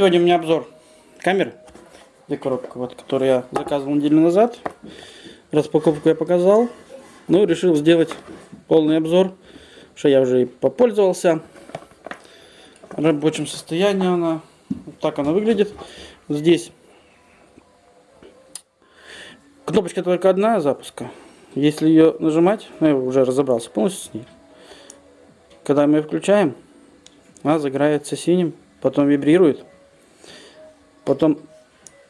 Сегодня у меня обзор камеры. Где коробка, вот, которую я заказывал неделю назад. Распаковку я показал. Ну, решил сделать полный обзор, что я уже и попользовался. В рабочем состоянии она. Вот так она выглядит. Здесь кнопочка только одна запуска. Если ее нажимать, ну, я уже разобрался полностью с ней. Когда мы ее включаем, она загорается синим, потом вибрирует. Потом,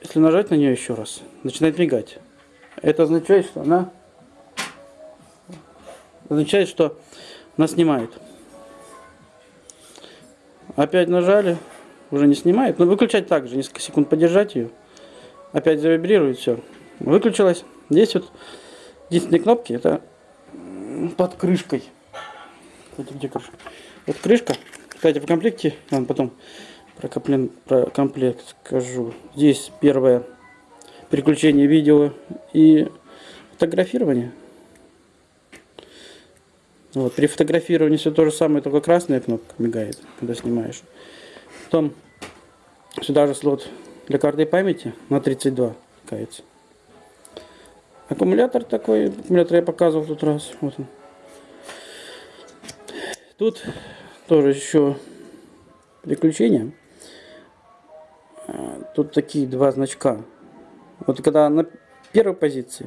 если нажать на нее еще раз, начинает мигать. Это означает, что она означает, что она снимает. Опять нажали, уже не снимает. Но выключать также, несколько секунд подержать ее. Опять завибрирует, все. Выключилась. Здесь вот единственные кнопки, это под крышкой. Кстати, где крышка? Вот крышка. Кстати, в комплекте, ладно, потом про, комплен, про комплект скажу. Здесь первое переключение видео и фотографирование. Вот, при фотографировании все то же самое, только красная кнопка мигает, когда снимаешь. Потом сюда же слот для карты памяти на 32 кается. Аккумулятор такой, аккумулятор я показывал тут раз. Вот он. Тут тоже еще приключения. Тут такие два значка. Вот когда на первой позиции,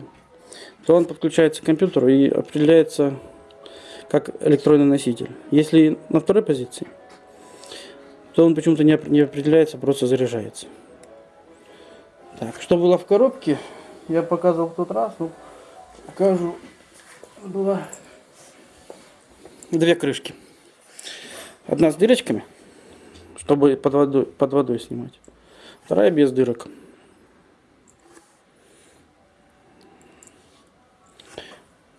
то он подключается к компьютеру и определяется как электронный носитель. Если на второй позиции, то он почему-то не определяется, просто заряжается. Так, что было в коробке, я показывал в тот раз, ну, покажу. Было две крышки. Одна с дырочками, чтобы под водой, под водой снимать. Вторая без дырок.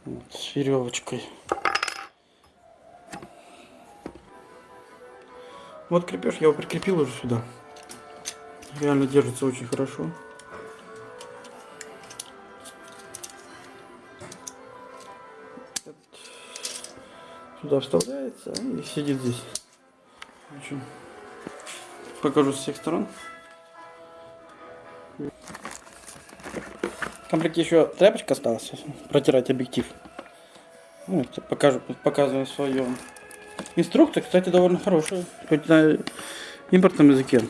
Вот, с веревочкой. Вот крепеж, я его прикрепил уже сюда. Реально держится очень хорошо. Сюда вставляется и сидит здесь. Покажу с всех сторон. В комплекте еще тряпочка осталась, протирать объектив. Вот, покажу, показываю свою инструкция, кстати, довольно хорошая, хоть на импортном языке.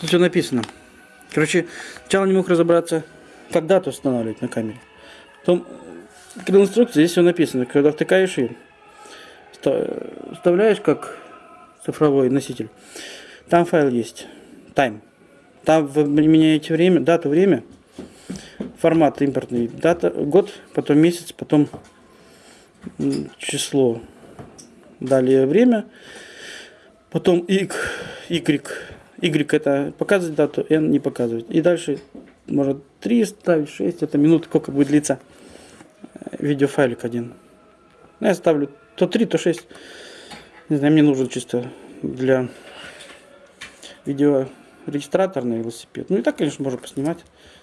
Тут все написано. Короче, сначала не мог разобраться, как дату устанавливать на камере. Потом, когда инструкция, здесь все написано. Когда втыкаешь ее, вставляешь как цифровой носитель, там файл есть, time. Там вы меняете время, дату, время, формат импортный, дата, год, потом месяц, потом число, далее время, потом y, y, y это показывать дату, n не показывать. И дальше можно 3 ставить, 6, это минут, сколько будет длиться э, видеофайлик один. Ну, я ставлю то 3, то 6. Не знаю, мне нужен чисто для видео регистратор на велосипед. Ну и так, конечно, можно поснимать.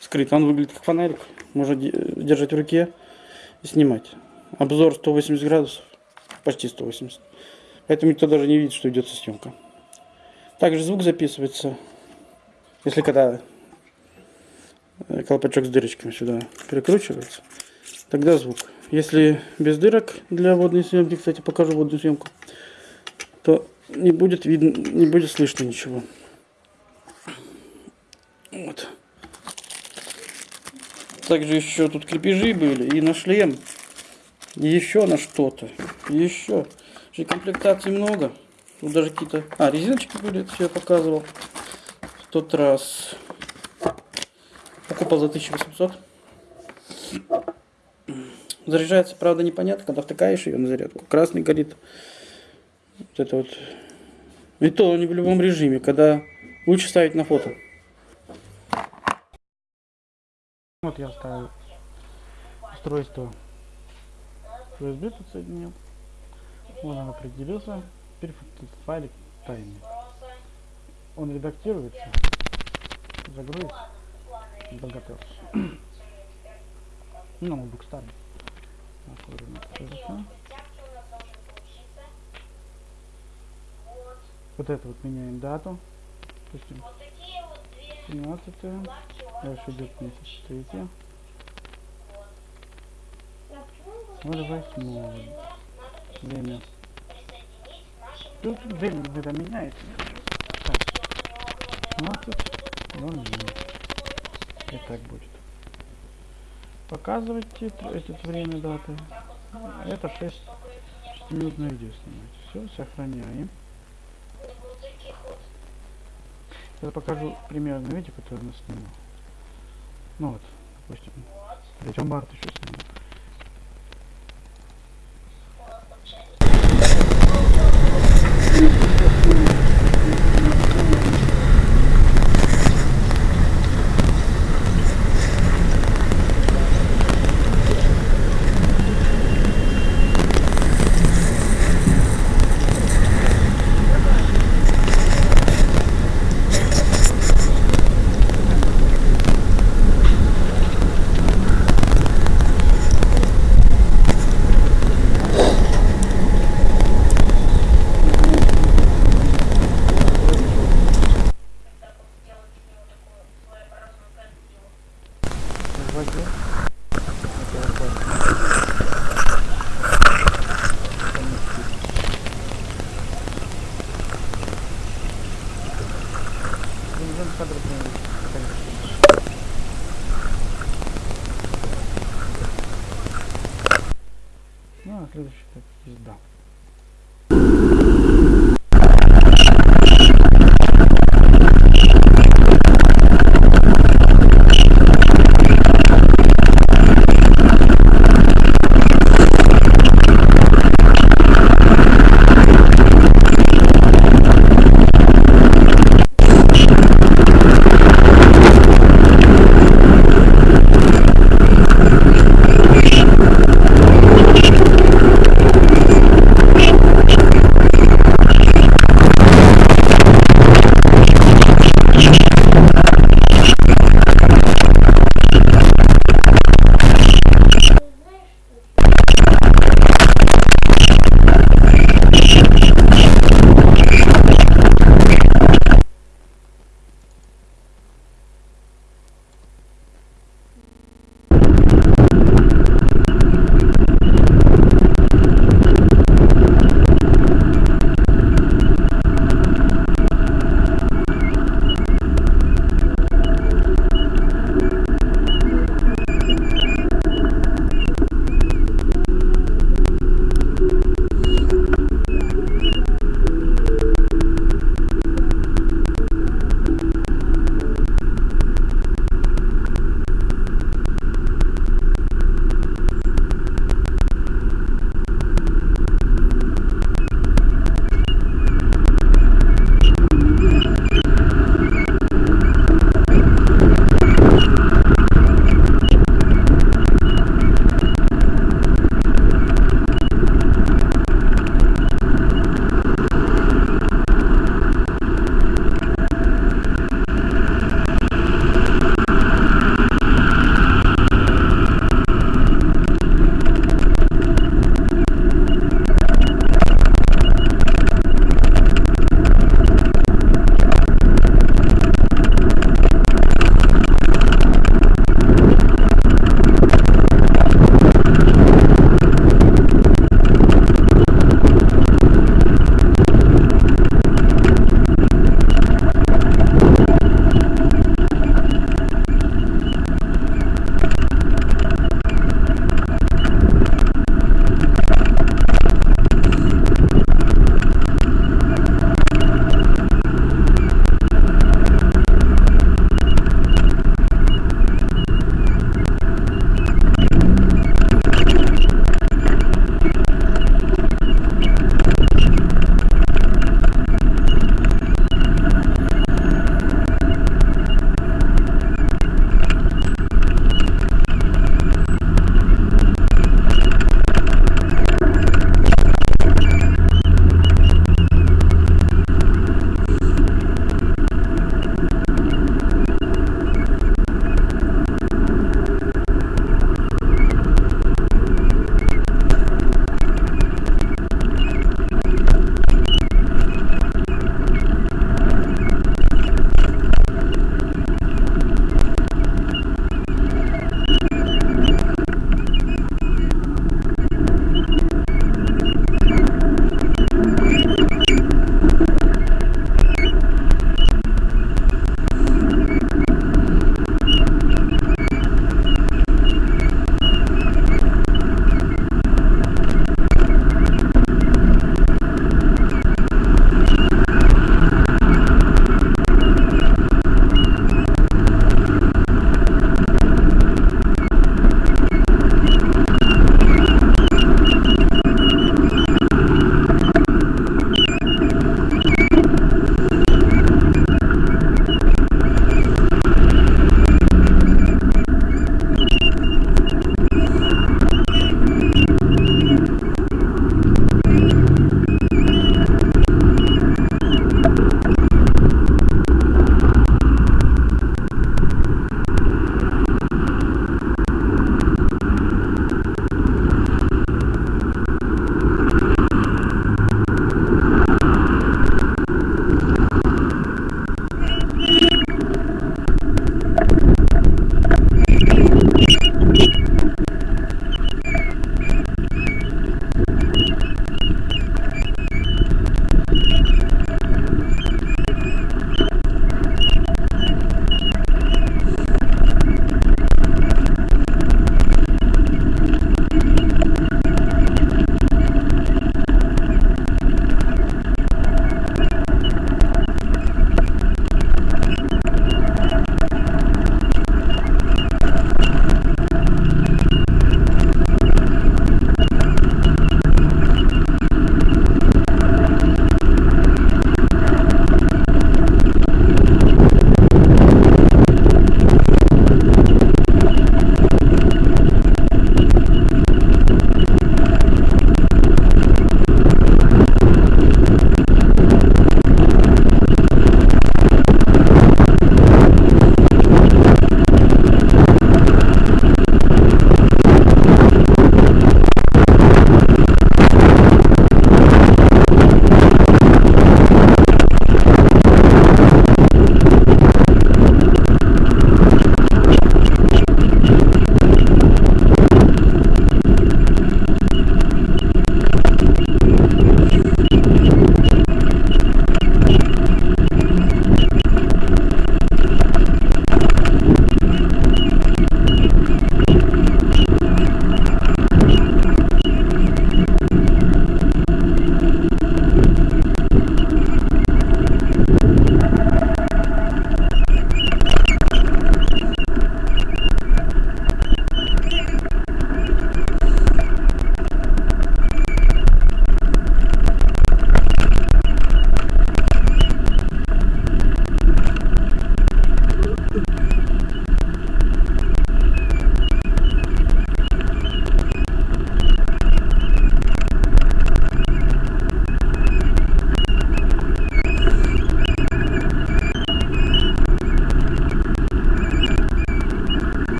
Скрыт. Он выглядит как фонарик. Можно держать в руке и снимать. Обзор 180 градусов. Почти 180. Поэтому никто даже не видит, что идет съемка. Также звук записывается, если когда э, колпачок с дырочками сюда перекручивается, тогда звук. Если без дырок для водной съемки, кстати, покажу водную съемку, то не будет видно, не будет слышно ничего. Также еще тут крепежи были и на шлем, и еще на что-то, еще. И комплектаций много. Тут даже какие-то... А, резиночки были, все я показывал. В тот раз. Покупал за 1800. Заряжается, правда, непонятно, когда втыкаешь ее на зарядку. Красный горит. Вот это вот. И то не в любом режиме, когда лучше ставить на фото. Вот я ставил устройство USB тут соединил. Вот он определился. Теперь файлик тайный. Он редактируется, загрузится, подготовился. Ну, ноутбук старый. Вот это вот меняем дату. допустим, 17 дальше идет месяц третье, вот восьмое, время. Тут время где-то меняется. Так, 16, 00. И так будет. Показывайте тр- эти время даты. Это 6 минутное видео снимать. Все, сохраняем. Я покажу примерно видео, которое мы снимал. Ну вот, допустим, 3 марта еще снимал.